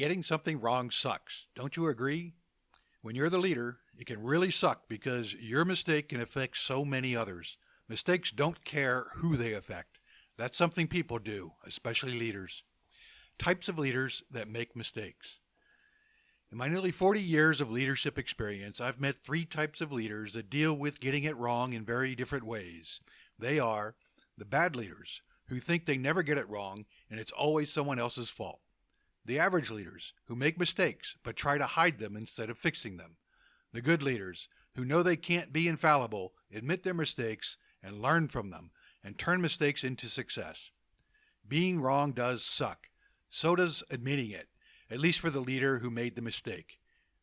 getting something wrong sucks. Don't you agree? When you're the leader, it can really suck because your mistake can affect so many others. Mistakes don't care who they affect. That's something people do, especially leaders. Types of leaders that make mistakes. In my nearly 40 years of leadership experience, I've met three types of leaders that deal with getting it wrong in very different ways. They are the bad leaders, who think they never get it wrong and it's always someone else's fault. The average leaders, who make mistakes but try to hide them instead of fixing them. The good leaders, who know they can't be infallible, admit their mistakes, and learn from them, and turn mistakes into success. Being wrong does suck. So does admitting it, at least for the leader who made the mistake.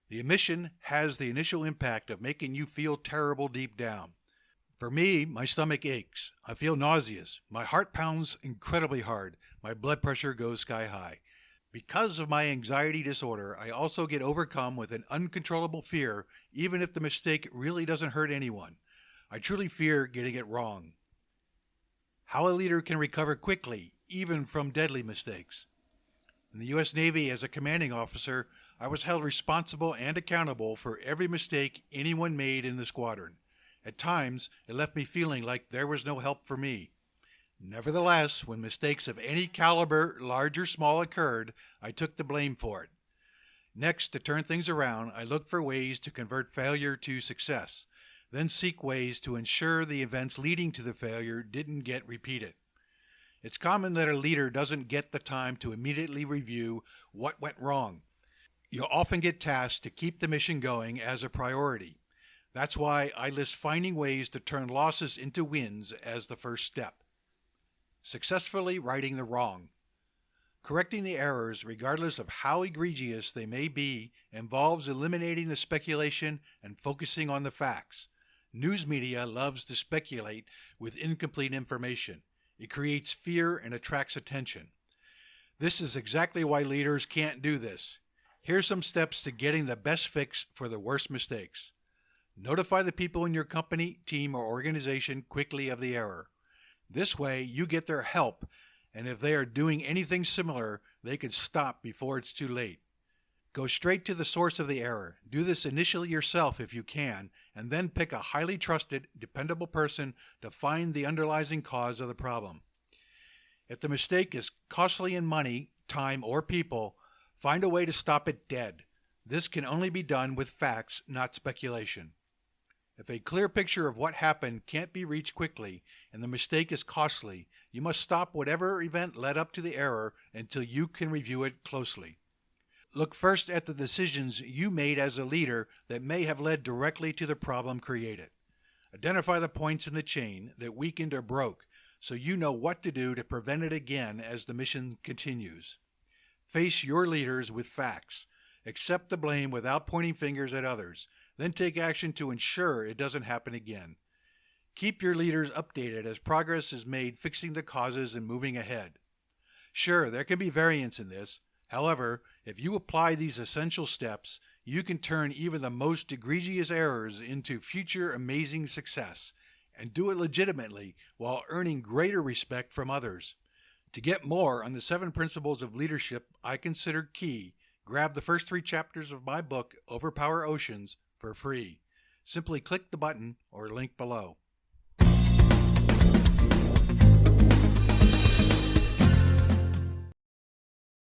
The admission has the initial impact of making you feel terrible deep down. For me, my stomach aches. I feel nauseous. My heart pounds incredibly hard. My blood pressure goes sky high. Because of my anxiety disorder, I also get overcome with an uncontrollable fear, even if the mistake really doesn't hurt anyone. I truly fear getting it wrong. How a leader can recover quickly, even from deadly mistakes. In the U.S. Navy, as a commanding officer, I was held responsible and accountable for every mistake anyone made in the squadron. At times, it left me feeling like there was no help for me. Nevertheless, when mistakes of any caliber, large or small, occurred, I took the blame for it. Next, to turn things around, I looked for ways to convert failure to success then seek ways to ensure the events leading to the failure didn't get repeated. It's common that a leader doesn't get the time to immediately review what went wrong. You'll often get tasked to keep the mission going as a priority. That's why I list finding ways to turn losses into wins as the first step. Successfully righting the wrong. Correcting the errors, regardless of how egregious they may be, involves eliminating the speculation and focusing on the facts. News media loves to speculate with incomplete information. It creates fear and attracts attention. This is exactly why leaders can't do this. Here's some steps to getting the best fix for the worst mistakes. Notify the people in your company, team, or organization quickly of the error. This way, you get their help, and if they are doing anything similar, they can stop before it's too late. Go straight to the source of the error. Do this initially yourself if you can, and then pick a highly trusted, dependable person to find the underlying cause of the problem. If the mistake is costly in money, time, or people, find a way to stop it dead. This can only be done with facts, not speculation. If a clear picture of what happened can't be reached quickly and the mistake is costly, you must stop whatever event led up to the error until you can review it closely. Look first at the decisions you made as a leader that may have led directly to the problem created. Identify the points in the chain that weakened or broke so you know what to do to prevent it again as the mission continues. Face your leaders with facts. Accept the blame without pointing fingers at others. Then take action to ensure it doesn't happen again. Keep your leaders updated as progress is made fixing the causes and moving ahead. Sure, there can be variance in this, However, if you apply these essential steps, you can turn even the most egregious errors into future amazing success and do it legitimately while earning greater respect from others. To get more on the seven principles of leadership I consider key, grab the first three chapters of my book, Overpower Oceans, for free. Simply click the button or link below.